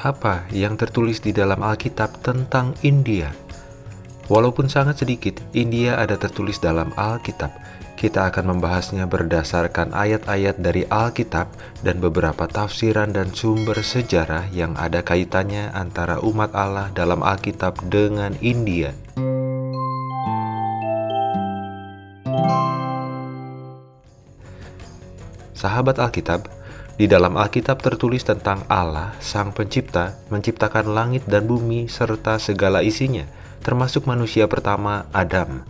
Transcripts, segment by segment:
apa yang tertulis di dalam Alkitab tentang India? Walaupun sangat sedikit, India ada tertulis dalam Alkitab. Kita akan membahasnya berdasarkan ayat-ayat dari Alkitab dan beberapa tafsiran dan sumber sejarah yang ada kaitannya antara umat Allah dalam Alkitab dengan India. Sahabat Alkitab, di dalam Alkitab tertulis tentang Allah, Sang Pencipta, menciptakan langit dan bumi serta segala isinya, termasuk manusia pertama, Adam.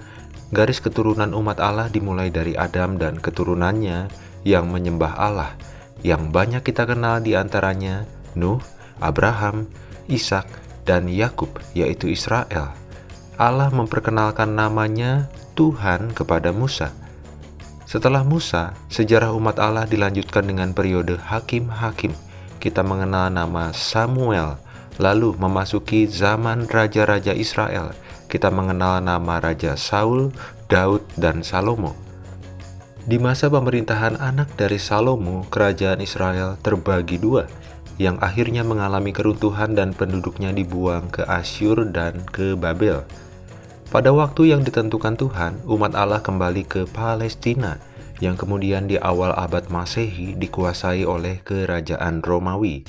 Garis keturunan umat Allah dimulai dari Adam dan keturunannya yang menyembah Allah, yang banyak kita kenal di antaranya Nuh, Abraham, Ishak, dan Yakub, yaitu Israel. Allah memperkenalkan namanya Tuhan kepada Musa setelah Musa, sejarah umat Allah dilanjutkan dengan periode hakim-hakim. Kita mengenal nama Samuel, lalu memasuki zaman raja-raja Israel. Kita mengenal nama Raja Saul, Daud, dan Salomo. Di masa pemerintahan anak dari Salomo, kerajaan Israel terbagi dua, yang akhirnya mengalami keruntuhan dan penduduknya dibuang ke Asyur dan ke Babel. Pada waktu yang ditentukan Tuhan, umat Allah kembali ke Palestina, yang kemudian di awal abad Masehi dikuasai oleh kerajaan Romawi.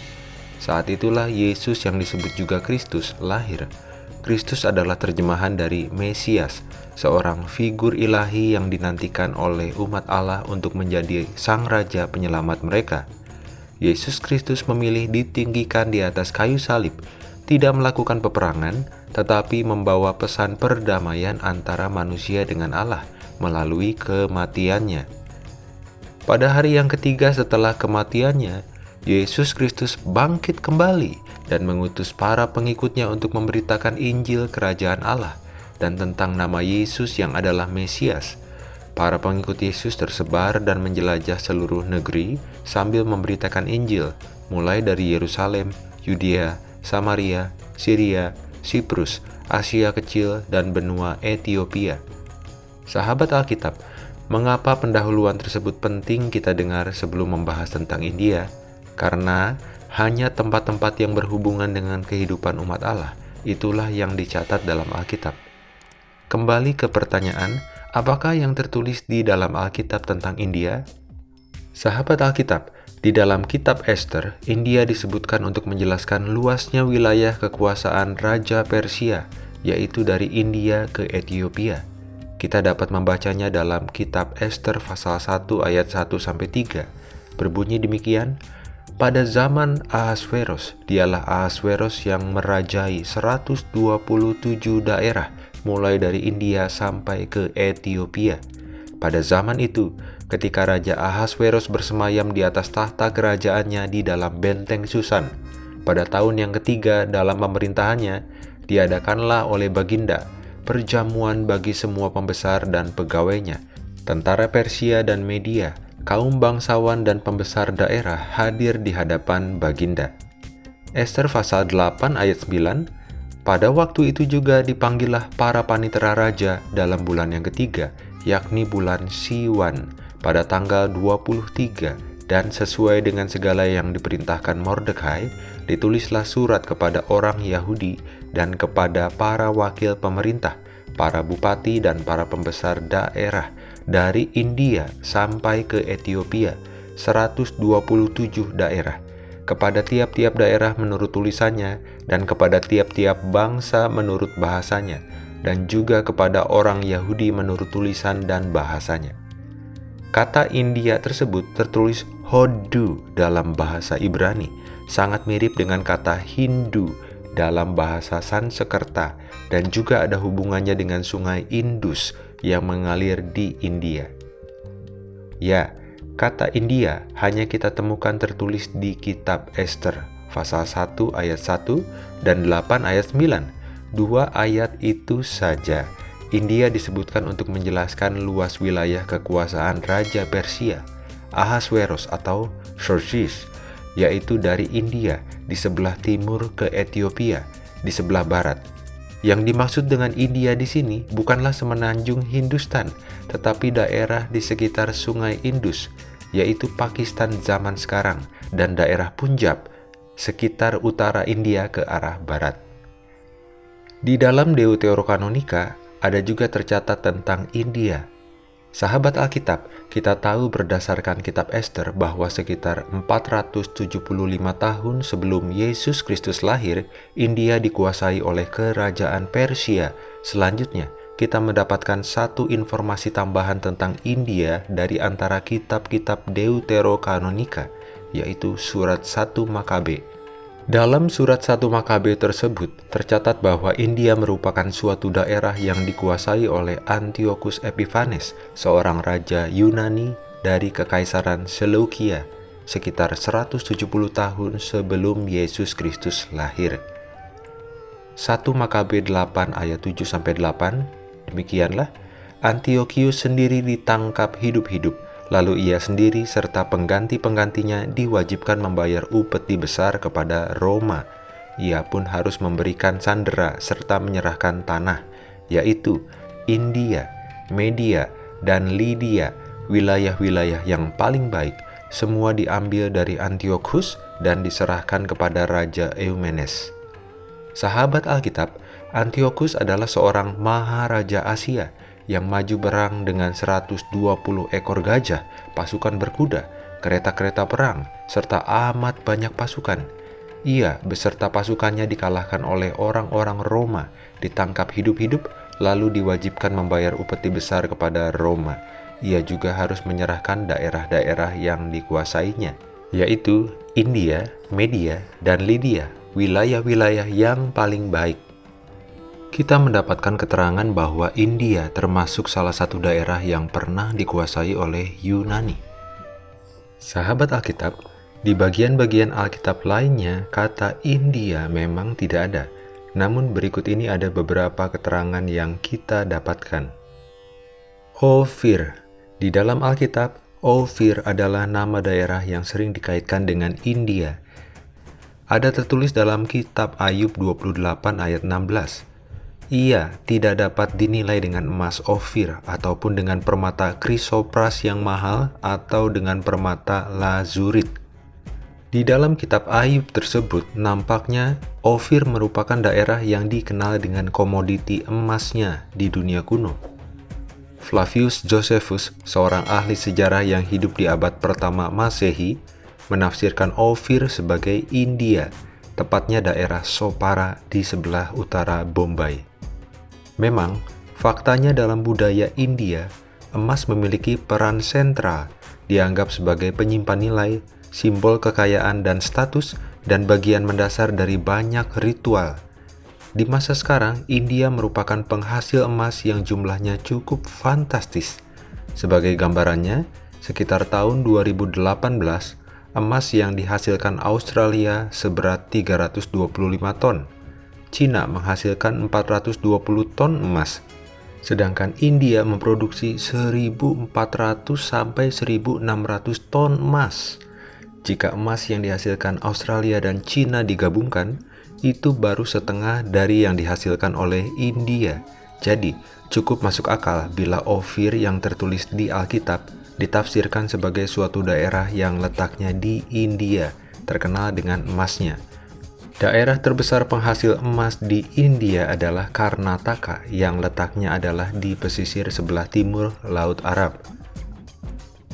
Saat itulah Yesus yang disebut juga Kristus lahir. Kristus adalah terjemahan dari Mesias, seorang figur ilahi yang dinantikan oleh umat Allah untuk menjadi sang raja penyelamat mereka. Yesus Kristus memilih ditinggikan di atas kayu salib, tidak melakukan peperangan, tetapi membawa pesan perdamaian antara manusia dengan Allah melalui kematiannya. Pada hari yang ketiga setelah kematiannya, Yesus Kristus bangkit kembali dan mengutus para pengikutnya untuk memberitakan Injil Kerajaan Allah dan tentang nama Yesus yang adalah Mesias. Para pengikut Yesus tersebar dan menjelajah seluruh negeri sambil memberitakan Injil, mulai dari Yerusalem, Yudea, Samaria, Syria, Siprus, Asia Kecil, dan benua Ethiopia. Sahabat Alkitab, mengapa pendahuluan tersebut penting kita dengar sebelum membahas tentang India? Karena hanya tempat-tempat yang berhubungan dengan kehidupan umat Allah, itulah yang dicatat dalam Alkitab. Kembali ke pertanyaan, apakah yang tertulis di dalam Alkitab tentang India? Sahabat Alkitab, di dalam kitab Esther, India disebutkan untuk menjelaskan luasnya wilayah kekuasaan Raja Persia, yaitu dari India ke Ethiopia. Kita dapat membacanya dalam kitab Esther pasal 1 ayat 1-3. Berbunyi demikian, pada zaman Ahasveros, dialah Ahasveros yang merajai 127 daerah, mulai dari India sampai ke Ethiopia. Pada zaman itu, ketika Raja Ahasveros bersemayam di atas tahta kerajaannya di dalam benteng Susan. Pada tahun yang ketiga dalam pemerintahannya, diadakanlah oleh Baginda perjamuan bagi semua pembesar dan pegawainya, tentara Persia dan Media, kaum bangsawan dan pembesar daerah hadir di hadapan Baginda. Esther pasal 8 ayat 9 Pada waktu itu juga dipanggillah para panitera raja dalam bulan yang ketiga, yakni bulan Siwan, pada tanggal 23 dan sesuai dengan segala yang diperintahkan Mordekai, ditulislah surat kepada orang Yahudi dan kepada para wakil pemerintah, para bupati dan para pembesar daerah dari India sampai ke Ethiopia, 127 daerah, kepada tiap-tiap daerah menurut tulisannya dan kepada tiap-tiap bangsa menurut bahasanya, dan juga kepada orang Yahudi menurut tulisan dan bahasanya. Kata India tersebut tertulis Hodu dalam bahasa Ibrani, sangat mirip dengan kata Hindu dalam bahasa Sanskerta dan juga ada hubungannya dengan sungai Indus yang mengalir di India. Ya, kata India hanya kita temukan tertulis di kitab Esther pasal 1 ayat 1 dan 8 ayat 9. Dua ayat itu saja India disebutkan untuk menjelaskan luas wilayah kekuasaan Raja Persia, Ahasveros atau Xerxes, yaitu dari India di sebelah timur ke Ethiopia di sebelah barat. Yang dimaksud dengan India di sini bukanlah semenanjung Hindustan, tetapi daerah di sekitar sungai Indus, yaitu Pakistan zaman sekarang dan daerah Punjab, sekitar utara India ke arah barat. Di dalam Deuterokanonika ada juga tercatat tentang India. Sahabat Alkitab, kita tahu berdasarkan kitab Esther bahwa sekitar 475 tahun sebelum Yesus Kristus lahir, India dikuasai oleh kerajaan Persia. Selanjutnya, kita mendapatkan satu informasi tambahan tentang India dari antara kitab-kitab Deuterokanonika, yaitu surat 1 Makabe. Dalam surat 1 Makabe tersebut, tercatat bahwa India merupakan suatu daerah yang dikuasai oleh Antiochus Epiphanes, seorang raja Yunani dari Kekaisaran Seleukia, sekitar 170 tahun sebelum Yesus Kristus lahir. 1 Makabe 8 ayat 7-8, demikianlah, Antiochus sendiri ditangkap hidup-hidup, Lalu ia sendiri serta pengganti-penggantinya diwajibkan membayar upeti besar kepada Roma. Ia pun harus memberikan sandera serta menyerahkan tanah, yaitu India, Media, dan Lydia, wilayah-wilayah yang paling baik, semua diambil dari Antiochus dan diserahkan kepada Raja Eumenes. Sahabat Alkitab, Antiochus adalah seorang maharaja Asia yang maju berang dengan 120 ekor gajah, pasukan berkuda, kereta-kereta perang, serta amat banyak pasukan. Ia beserta pasukannya dikalahkan oleh orang-orang Roma, ditangkap hidup-hidup, lalu diwajibkan membayar upeti besar kepada Roma. Ia juga harus menyerahkan daerah-daerah yang dikuasainya, yaitu India, Media, dan Lydia, wilayah-wilayah yang paling baik kita mendapatkan keterangan bahwa India termasuk salah satu daerah yang pernah dikuasai oleh Yunani. Sahabat Alkitab, di bagian-bagian Alkitab lainnya, kata India memang tidak ada. Namun berikut ini ada beberapa keterangan yang kita dapatkan. Ophir Di dalam Alkitab, Ophir adalah nama daerah yang sering dikaitkan dengan India. Ada tertulis dalam kitab Ayub 28 ayat 16 ia tidak dapat dinilai dengan emas ofir ataupun dengan permata krisopras yang mahal atau dengan permata lazurit. Di dalam kitab Ayub tersebut, nampaknya Ofir merupakan daerah yang dikenal dengan komoditi emasnya di dunia kuno. Flavius Josephus, seorang ahli sejarah yang hidup di abad pertama Masehi, menafsirkan Ofir sebagai India, tepatnya daerah Sopara di sebelah utara Bombay. Memang, faktanya dalam budaya India, emas memiliki peran sentral, dianggap sebagai penyimpan nilai, simbol kekayaan dan status, dan bagian mendasar dari banyak ritual. Di masa sekarang, India merupakan penghasil emas yang jumlahnya cukup fantastis. Sebagai gambarannya, sekitar tahun 2018, emas yang dihasilkan Australia seberat 325 ton, Cina menghasilkan 420 ton emas, sedangkan India memproduksi 1.400 sampai 1.600 ton emas. Jika emas yang dihasilkan Australia dan Cina digabungkan, itu baru setengah dari yang dihasilkan oleh India. Jadi, cukup masuk akal bila Ophir yang tertulis di Alkitab ditafsirkan sebagai suatu daerah yang letaknya di India, terkenal dengan emasnya. Daerah terbesar penghasil emas di India adalah Karnataka yang letaknya adalah di pesisir sebelah timur Laut Arab.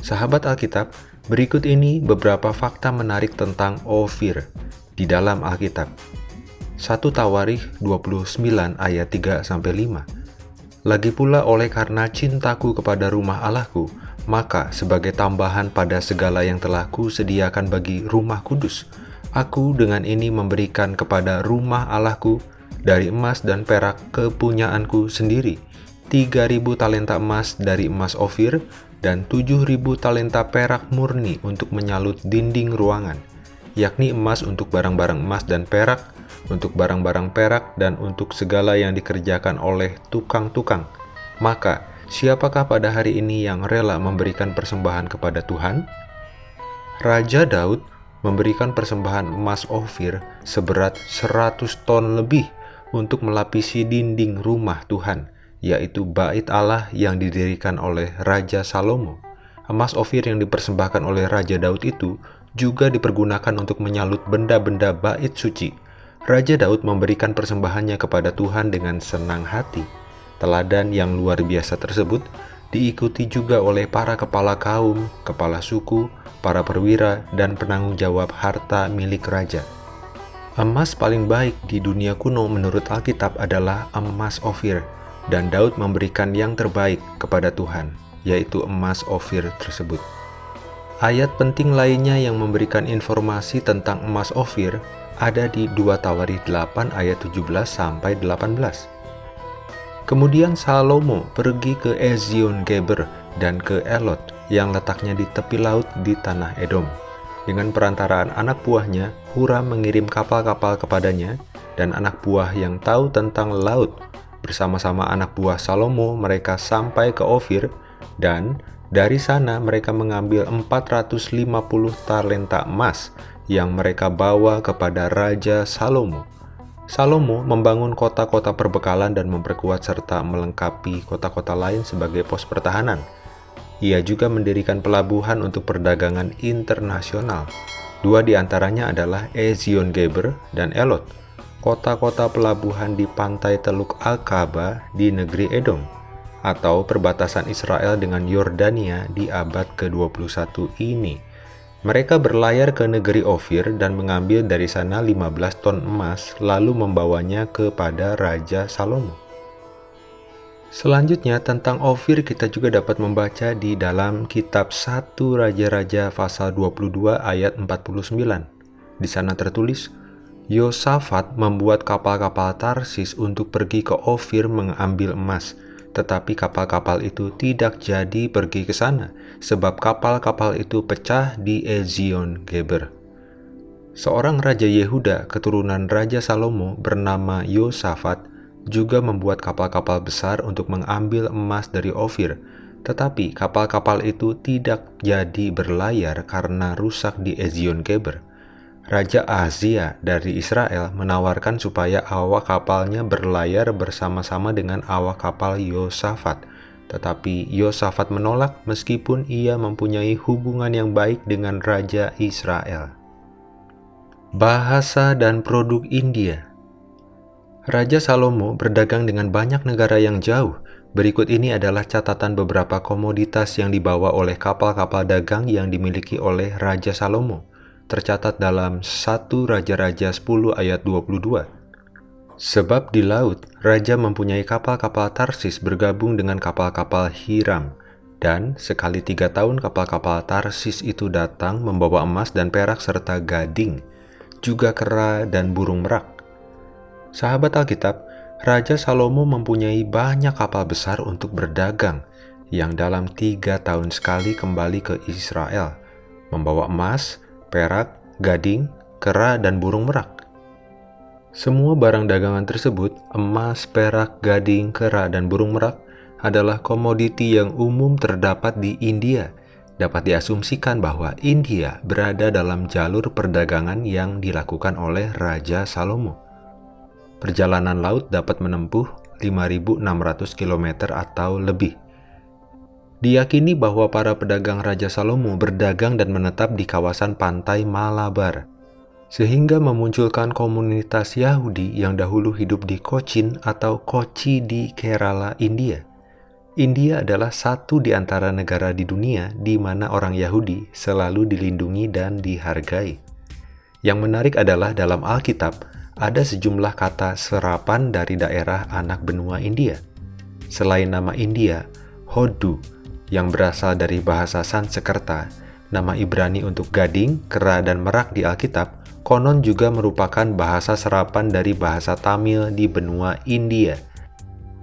Sahabat Alkitab, berikut ini beberapa fakta menarik tentang Ophir di dalam Alkitab. 1 Tawarikh 29 ayat 3 5. Lagi pula oleh karena cintaku kepada rumah Allahku, maka sebagai tambahan pada segala yang telah kusediakan bagi rumah kudus, Aku dengan ini memberikan kepada rumah Allahku dari emas dan perak kepunyaanku sendiri, 3000 talenta emas dari emas Ofir dan 7000 talenta perak murni untuk menyalut dinding ruangan, yakni emas untuk barang-barang emas dan perak, untuk barang-barang perak dan untuk segala yang dikerjakan oleh tukang-tukang. Maka, siapakah pada hari ini yang rela memberikan persembahan kepada Tuhan? Raja Daud memberikan persembahan emas Ofir seberat 100 ton lebih untuk melapisi dinding rumah Tuhan, yaitu bait Allah yang didirikan oleh Raja Salomo. Emas Ofir yang dipersembahkan oleh Raja Daud itu juga dipergunakan untuk menyalut benda-benda bait suci. Raja Daud memberikan persembahannya kepada Tuhan dengan senang hati. Teladan yang luar biasa tersebut diikuti juga oleh para kepala kaum, kepala suku, para perwira, dan penanggung jawab harta milik raja. Emas paling baik di dunia kuno menurut Alkitab adalah emas Ofir, dan Daud memberikan yang terbaik kepada Tuhan, yaitu emas Ofir tersebut. Ayat penting lainnya yang memberikan informasi tentang emas Ofir ada di 2 Tawarikh 8 ayat 17 sampai 18. Kemudian Salomo pergi ke Ezion Geber dan ke Elot yang letaknya di tepi laut di tanah Edom. Dengan perantaraan anak buahnya, Huram mengirim kapal-kapal kepadanya dan anak buah yang tahu tentang laut. Bersama-sama anak buah Salomo mereka sampai ke Ofir dan dari sana mereka mengambil 450 talenta emas yang mereka bawa kepada Raja Salomo. Salomo membangun kota-kota perbekalan dan memperkuat serta melengkapi kota-kota lain sebagai pos pertahanan. Ia juga mendirikan pelabuhan untuk perdagangan internasional. Dua di antaranya adalah Ezion Geber dan Elot, kota-kota pelabuhan di pantai Teluk Aqaba di negeri Edom, atau perbatasan Israel dengan Yordania di abad ke-21 ini. Mereka berlayar ke negeri Ofir dan mengambil dari sana 15 ton emas lalu membawanya kepada Raja Salomo. Selanjutnya tentang Ofir kita juga dapat membaca di dalam kitab 1 Raja-Raja pasal 22 ayat 49. Di sana tertulis, Yosafat membuat kapal-kapal Tarsis untuk pergi ke Ofir mengambil emas, tetapi kapal-kapal itu tidak jadi pergi ke sana, sebab kapal-kapal itu pecah di Ezion Geber. Seorang raja Yehuda keturunan Raja Salomo bernama Yosafat juga membuat kapal-kapal besar untuk mengambil emas dari Ofir, tetapi kapal-kapal itu tidak jadi berlayar karena rusak di Ezion Geber. Raja Azia dari Israel menawarkan supaya awak kapalnya berlayar bersama-sama dengan awak kapal Yosafat. Tetapi Yosafat menolak meskipun ia mempunyai hubungan yang baik dengan Raja Israel. Bahasa dan produk India Raja Salomo berdagang dengan banyak negara yang jauh. Berikut ini adalah catatan beberapa komoditas yang dibawa oleh kapal-kapal dagang yang dimiliki oleh Raja Salomo tercatat dalam 1 Raja-Raja 10 ayat 22. Sebab di laut, Raja mempunyai kapal-kapal Tarsis bergabung dengan kapal-kapal Hiram, dan sekali tiga tahun kapal-kapal Tarsis itu datang membawa emas dan perak serta gading, juga kera dan burung merak. Sahabat Alkitab, Raja Salomo mempunyai banyak kapal besar untuk berdagang, yang dalam tiga tahun sekali kembali ke Israel, membawa emas, perak, gading, kera, dan burung merak. Semua barang dagangan tersebut, emas, perak, gading, kera, dan burung merak, adalah komoditi yang umum terdapat di India. Dapat diasumsikan bahwa India berada dalam jalur perdagangan yang dilakukan oleh Raja Salomo. Perjalanan laut dapat menempuh 5.600 km atau lebih. Diyakini bahwa para pedagang Raja Salomo berdagang dan menetap di kawasan pantai Malabar, sehingga memunculkan komunitas Yahudi yang dahulu hidup di Cochin atau Kochi di Kerala, India. India adalah satu di antara negara di dunia di mana orang Yahudi selalu dilindungi dan dihargai. Yang menarik adalah dalam Alkitab ada sejumlah kata serapan dari daerah anak benua India. Selain nama India, Hodu yang berasal dari bahasa Sanskerta, nama Ibrani untuk gading, kera, dan merak di Alkitab, konon juga merupakan bahasa serapan dari bahasa Tamil di benua India.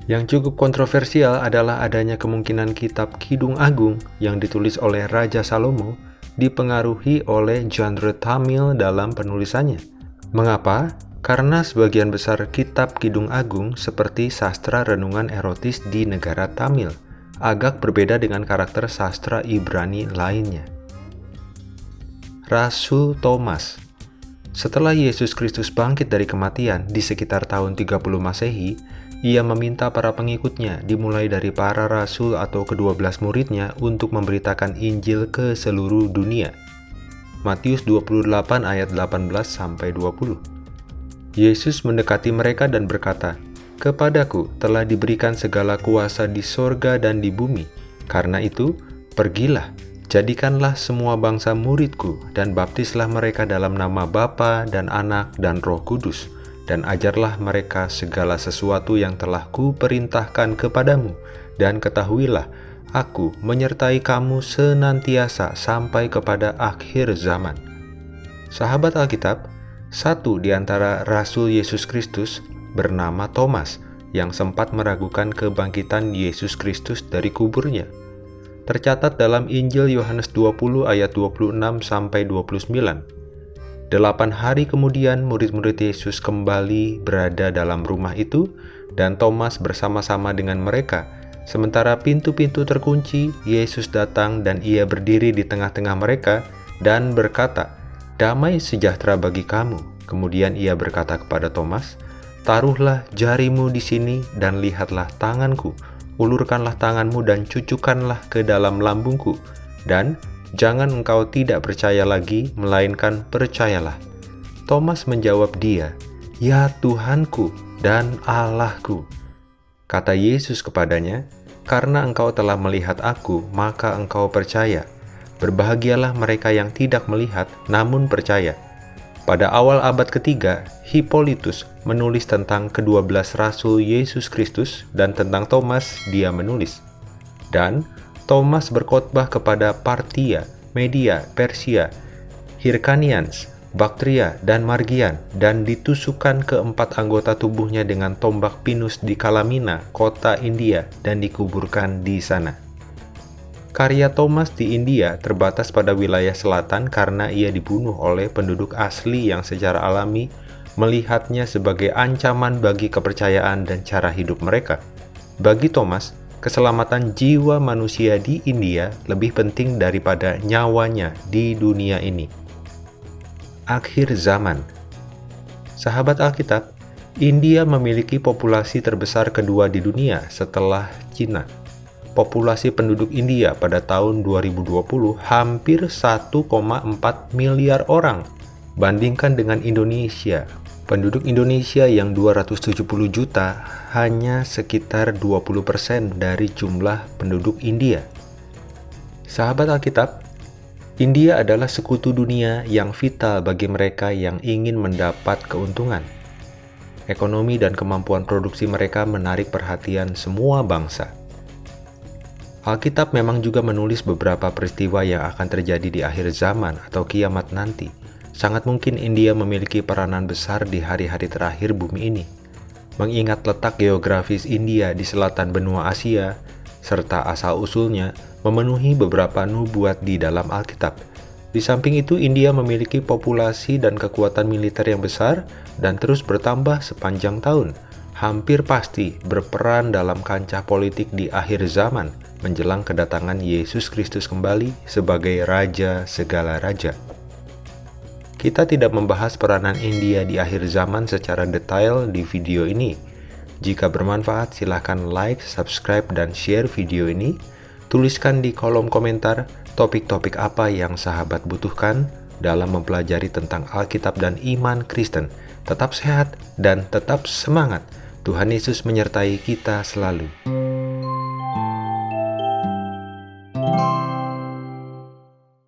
Yang cukup kontroversial adalah adanya kemungkinan kitab Kidung Agung yang ditulis oleh Raja Salomo dipengaruhi oleh genre Tamil dalam penulisannya. Mengapa? Karena sebagian besar kitab Kidung Agung seperti sastra renungan erotis di negara Tamil agak berbeda dengan karakter sastra Ibrani lainnya. Rasul Thomas Setelah Yesus Kristus bangkit dari kematian di sekitar tahun 30 Masehi, ia meminta para pengikutnya dimulai dari para rasul atau kedua belas muridnya untuk memberitakan Injil ke seluruh dunia. Matius 28 ayat 18 sampai 20. Yesus mendekati mereka dan berkata, "Kepadaku telah diberikan segala kuasa di sorga dan di bumi. Karena itu, pergilah, jadikanlah semua bangsa muridku dan baptislah mereka dalam nama Bapa dan Anak dan Roh Kudus, dan ajarlah mereka segala sesuatu yang telah kuperintahkan kepadamu, dan ketahuilah Aku menyertai kamu senantiasa sampai kepada akhir zaman. Sahabat Alkitab, satu di antara Rasul Yesus Kristus bernama Thomas yang sempat meragukan kebangkitan Yesus Kristus dari kuburnya. Tercatat dalam Injil Yohanes 20 ayat 26 sampai 29. Delapan hari kemudian murid-murid Yesus kembali berada dalam rumah itu dan Thomas bersama-sama dengan mereka Sementara pintu-pintu terkunci, Yesus datang dan ia berdiri di tengah-tengah mereka dan berkata, Damai sejahtera bagi kamu. Kemudian ia berkata kepada Thomas, Taruhlah jarimu di sini dan lihatlah tanganku. Ulurkanlah tanganmu dan cucukkanlah ke dalam lambungku. Dan jangan engkau tidak percaya lagi, melainkan percayalah. Thomas menjawab dia, Ya Tuhanku dan Allahku. Kata Yesus kepadanya, "Karena engkau telah melihat aku, maka engkau percaya. Berbahagialah mereka yang tidak melihat, namun percaya." Pada awal abad ketiga, Hippolytus menulis tentang kedua belas rasul Yesus Kristus dan tentang Thomas dia menulis. Dan Thomas berkhotbah kepada Partia, Media, Persia, Hirkanians, Baktria, dan Margian, dan ditusukkan keempat anggota tubuhnya dengan tombak pinus di Kalamina, kota India, dan dikuburkan di sana. Karya Thomas di India terbatas pada wilayah selatan karena ia dibunuh oleh penduduk asli yang secara alami melihatnya sebagai ancaman bagi kepercayaan dan cara hidup mereka. Bagi Thomas, keselamatan jiwa manusia di India lebih penting daripada nyawanya di dunia ini akhir zaman. Sahabat Alkitab, India memiliki populasi terbesar kedua di dunia setelah Cina. Populasi penduduk India pada tahun 2020 hampir 1,4 miliar orang. Bandingkan dengan Indonesia, penduduk Indonesia yang 270 juta hanya sekitar 20% dari jumlah penduduk India. Sahabat Alkitab, India adalah sekutu dunia yang vital bagi mereka yang ingin mendapat keuntungan. Ekonomi dan kemampuan produksi mereka menarik perhatian semua bangsa. Alkitab memang juga menulis beberapa peristiwa yang akan terjadi di akhir zaman atau kiamat nanti. Sangat mungkin India memiliki peranan besar di hari-hari terakhir bumi ini. Mengingat letak geografis India di selatan benua Asia, serta asal-usulnya memenuhi beberapa nubuat di dalam Alkitab. Di samping itu, India memiliki populasi dan kekuatan militer yang besar dan terus bertambah sepanjang tahun. Hampir pasti berperan dalam kancah politik di akhir zaman menjelang kedatangan Yesus Kristus kembali sebagai Raja segala Raja. Kita tidak membahas peranan India di akhir zaman secara detail di video ini. Jika bermanfaat, silahkan like, subscribe, dan share video ini Tuliskan di kolom komentar topik-topik apa yang sahabat butuhkan dalam mempelajari tentang Alkitab dan iman Kristen. Tetap sehat dan tetap semangat. Tuhan Yesus menyertai kita selalu.